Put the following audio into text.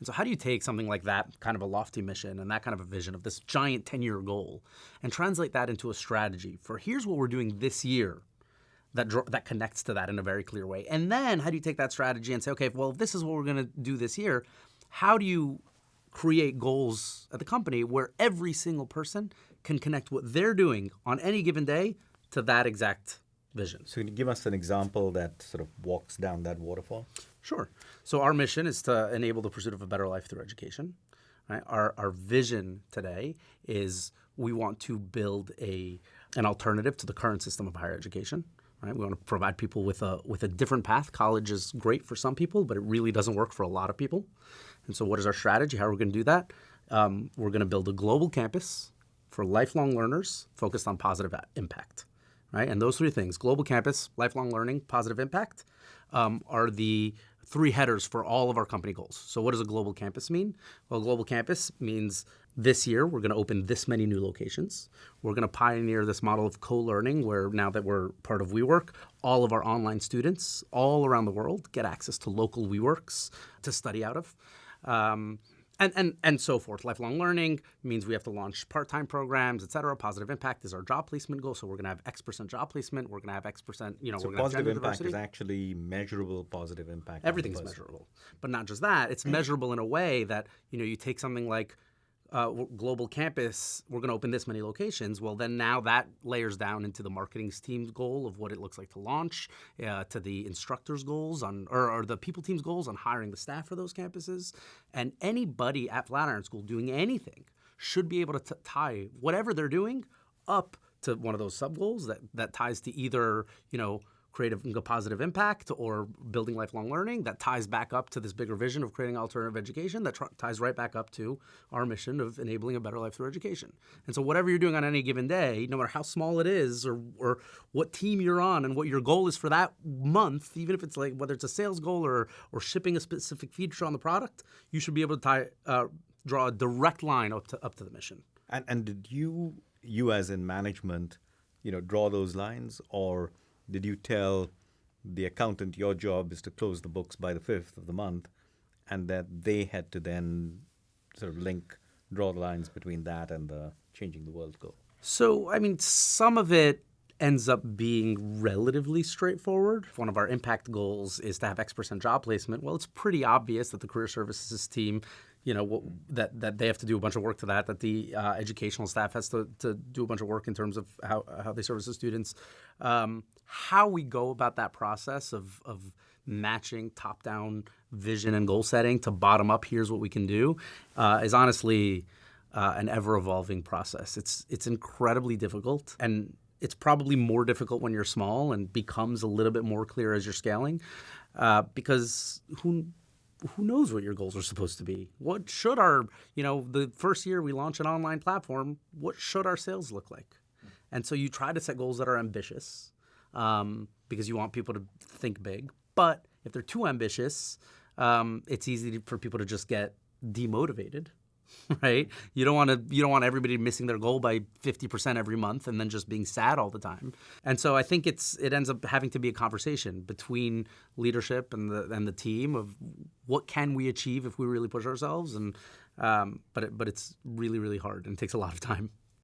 And so, how do you take something like that kind of a lofty mission and that kind of a vision of this giant 10 year goal and translate that into a strategy for here's what we're doing this year that, that connects to that in a very clear way? And then, how do you take that strategy and say, okay, well, this is what we're going to do this year, how do you create goals at the company where every single person can connect what they're doing on any given day to that exact vision. So, can you give us an example that sort of walks down that waterfall? Sure. So, our mission is to enable the pursuit of a better life through education. Right? Our, our vision today is we want to build a, an alternative to the current system of higher education. Right? We want to provide people with a, with a different path. College is great for some people, but it really doesn't work for a lot of people. And so, what is our strategy? How are we going to do that? Um, we're going to build a global campus for lifelong learners focused on positive impact right? And those three things global campus, lifelong learning, positive impact um, are the three headers for all of our company goals. So, what does a global campus mean? Well, global campus means this year we're going to open this many new locations. We're going to pioneer this model of co learning where now that we're part of WeWork, all of our online students all around the world get access to local WeWorks to study out of. Um, and, and, and so forth. Lifelong learning means we have to launch part-time programs, et cetera. Positive impact is our job placement goal. So we're going to have X percent job placement. We're going to have X percent, you know, so we're positive impact diversity. is actually measurable positive impact. Everything's measurable. But not just that, it's measurable in a way that, you know, you take something like uh, global campus, we're going to open this many locations. Well, then now that layers down into the marketing team's goal of what it looks like to launch, uh, to the instructors' goals on, or, or, the people team's goals on hiring the staff for those campuses. And anybody at Flatiron School doing anything should be able to tie whatever they're doing up to one of those sub goals that, that ties to either, you know, creative and positive impact or building lifelong learning that ties back up to this bigger vision of creating alternative education that ties right back up to our mission of enabling a better life through education. And so whatever you're doing on any given day, no matter how small it is or, or what team you're on and what your goal is for that month, even if it's like whether it's a sales goal or, or shipping a specific feature on the product, you should be able to tie, uh, draw a direct line up to, up to the mission. And, and did you, you as in management, you know, draw those lines or – did you tell the accountant your job is to close the books by the 5th of the month and that they had to then sort of link draw the lines between that and the changing the world goal so i mean some of it ends up being relatively straightforward. If one of our impact goals is to have X percent job placement, well, it's pretty obvious that the career services team you know that that they have to do a bunch of work to that that the uh, educational staff has to, to do a bunch of work in terms of how, how they service the students. Um, how we go about that process of, of matching top down vision and goal setting to bottom up here's what we can do uh, is honestly uh, an ever evolving process. It's it's incredibly difficult and it's probably more difficult when you're small and becomes a little bit more clear as you're scaling uh, because who who knows what your goals are supposed to be? What should our, you know, the first year we launch an online platform, what should our sales look like? And so you try to set goals that are ambitious um, because you want people to think big. But if they're too ambitious, um, it's easy for people to just get demotivated right? You don't want to you don't want everybody missing their goal by 50% every month and then just being sad all the time. And so I think it's it ends up having to be a conversation between leadership and the and the team of what can we achieve if we really push ourselves and um, but it, but it's really really hard and takes a lot of time.